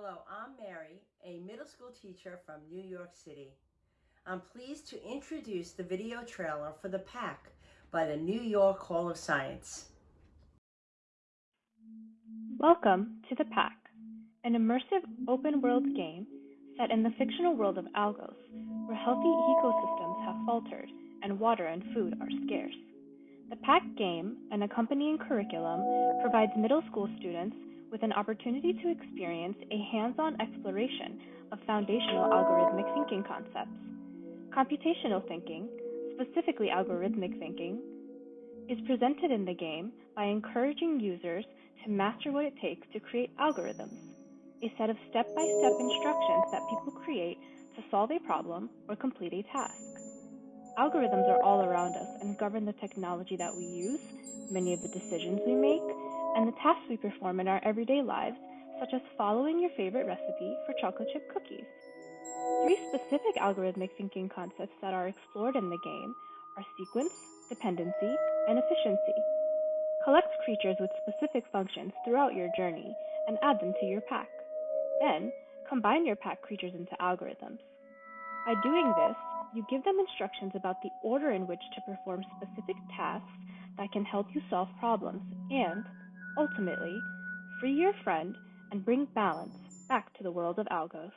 Hello, I'm Mary, a middle school teacher from New York City. I'm pleased to introduce the video trailer for The Pack by the New York Hall of Science. Welcome to The Pack, an immersive open world game set in the fictional world of Algos, where healthy ecosystems have faltered and water and food are scarce. The Pack game and accompanying curriculum provides middle school students with an opportunity to experience a hands-on exploration of foundational algorithmic thinking concepts. Computational thinking, specifically algorithmic thinking, is presented in the game by encouraging users to master what it takes to create algorithms, a set of step-by-step instructions that people create to solve a problem or complete a task. Algorithms are all around us and govern the technology that we use, many of the decisions we make, and the tasks we perform in our everyday lives, such as following your favorite recipe for chocolate chip cookies. Three specific algorithmic thinking concepts that are explored in the game are sequence, dependency, and efficiency. Collect creatures with specific functions throughout your journey and add them to your pack. Then, combine your pack creatures into algorithms. By doing this, you give them instructions about the order in which to perform specific tasks that can help you solve problems and, ultimately, free your friend and bring balance back to the world of Algos.